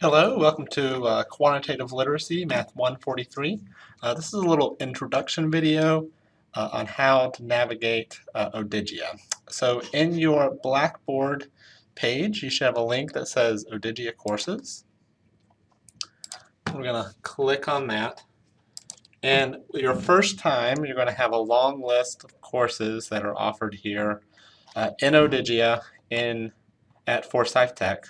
Hello, welcome to uh, Quantitative Literacy, Math 143. Uh, this is a little introduction video uh, on how to navigate uh, Odigia. So in your Blackboard page, you should have a link that says Odigia Courses. We're going to click on that. And your first time, you're going to have a long list of courses that are offered here uh, in Odigia in, at Forsyth Tech.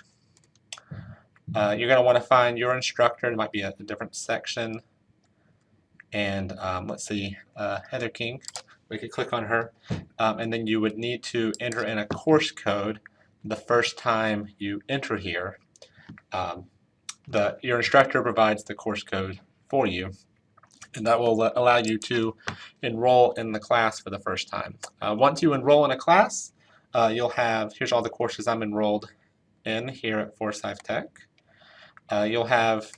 Uh, you're going to want to find your instructor. It might be a, a different section. And um, let's see, uh, Heather King. We could click on her. Um, and then you would need to enter in a course code the first time you enter here. Um, the, your instructor provides the course code for you. And that will allow you to enroll in the class for the first time. Uh, once you enroll in a class, uh, you'll have, here's all the courses I'm enrolled in here at Forsyth Tech uh, you'll have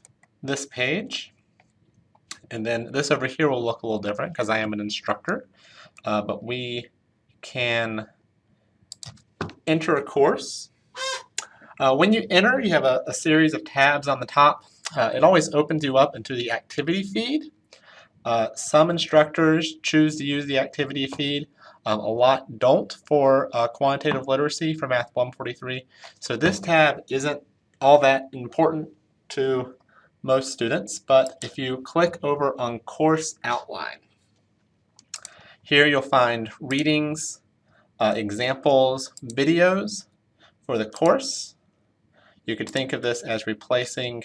this page and then this over here will look a little different because I am an instructor uh, but we can enter a course. Uh, when you enter you have a, a, series of tabs on the top. Uh, it always opens you up into the activity feed. Uh, some instructors choose to use the activity feed. Um, a lot don't for uh, quantitative literacy for Math 143 so this tab isn't all that important to most students, but if you click over on Course Outline, here you'll find readings, uh, examples, videos for the course. You could think of this as replacing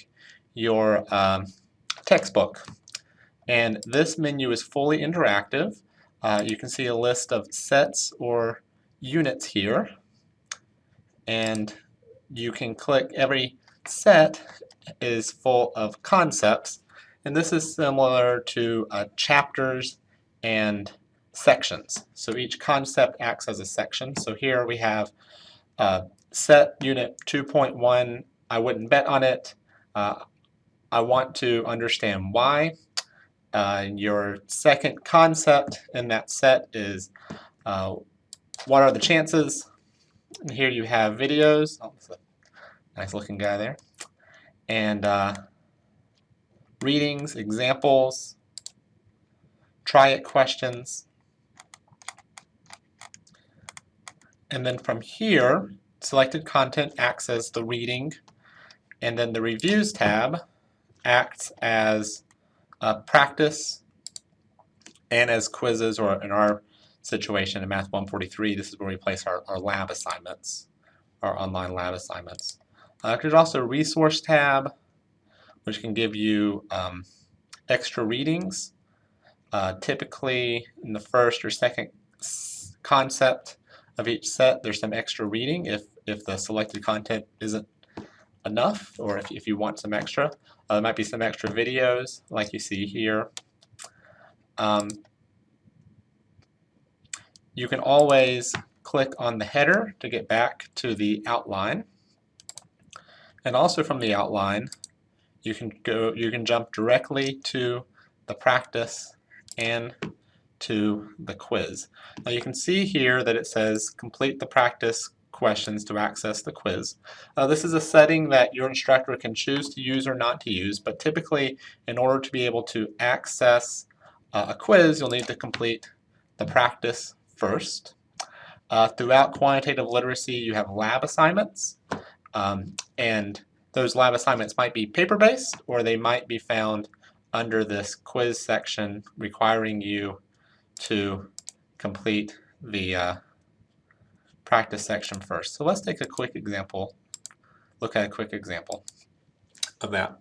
your um, textbook. And this menu is fully interactive. Uh, you can see a list of sets or units here. And you can click every set is full of concepts, and this is similar to uh, chapters and sections. So each concept acts as a section. So here we have uh, set unit 2.1, I wouldn't bet on it. Uh, I want to understand why. Uh, your second concept in that set is uh, what are the chances? And here you have videos. Oh, nice looking guy there and uh, readings, examples, try it questions. And then from here, selected content acts as the reading, and then the reviews tab acts as a practice and as quizzes, or in our situation in Math 143, this is where we place our, our lab assignments, our online lab assignments. Uh, there's also a resource tab, which can give you um, extra readings. Uh, typically, in the first or second concept of each set, there's some extra reading if, if the selected content isn't enough, or if, if you want some extra. Uh, there might be some extra videos, like you see here. Um, you can always click on the header to get back to the outline. And also from the outline, you can go, you can jump directly to the practice and to the quiz. Now you can see here that it says complete the practice questions to access the quiz. Uh, this is a setting that your instructor can choose to use or not to use, but typically in order to be able to access uh, a quiz, you'll need to complete the practice first. Uh, throughout quantitative literacy, you have lab assignments. Um, and those lab assignments might be paper-based or they might be found under this quiz section requiring you to complete the uh, practice section first. So let's take a quick example, look at a quick example of that.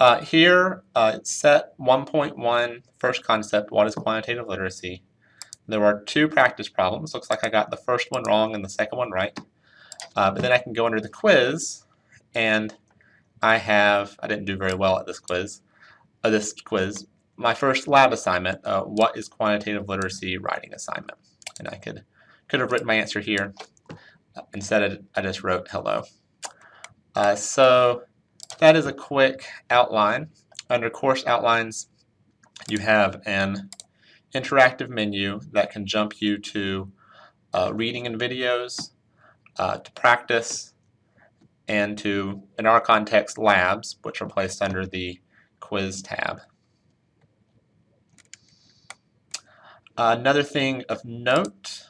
Uh, here, uh, set 1.1, first concept, what is quantitative literacy? There are two practice problems. Looks like I got the first one wrong and the second one right. Uh, but then I can go under the quiz and I have, I didn't do very well at this quiz, uh, this quiz, my first lab assignment, uh, what is quantitative literacy writing assignment? And I could, could have written my answer here. Instead, I just wrote hello. Uh, so that is a quick outline. Under course outlines, you have an interactive menu that can jump you to uh, reading and videos, uh, to practice, and to, in our context, labs, which are placed under the quiz tab. Another thing of note,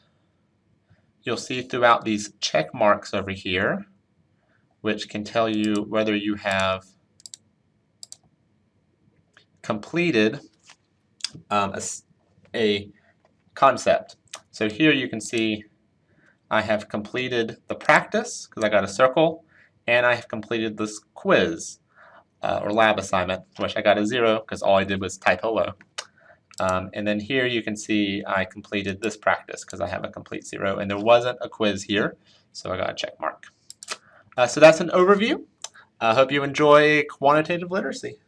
you'll see throughout these check marks over here, which can tell you whether you have completed um, a, a concept. So here you can see I have completed the practice because I got a circle and I have completed this quiz uh, or lab assignment which I got a zero because all I did was type hello. Um, and then here you can see I completed this practice because I have a complete zero and there wasn't a quiz here so I got a check mark. Uh, so that's an overview. I hope you enjoy quantitative literacy.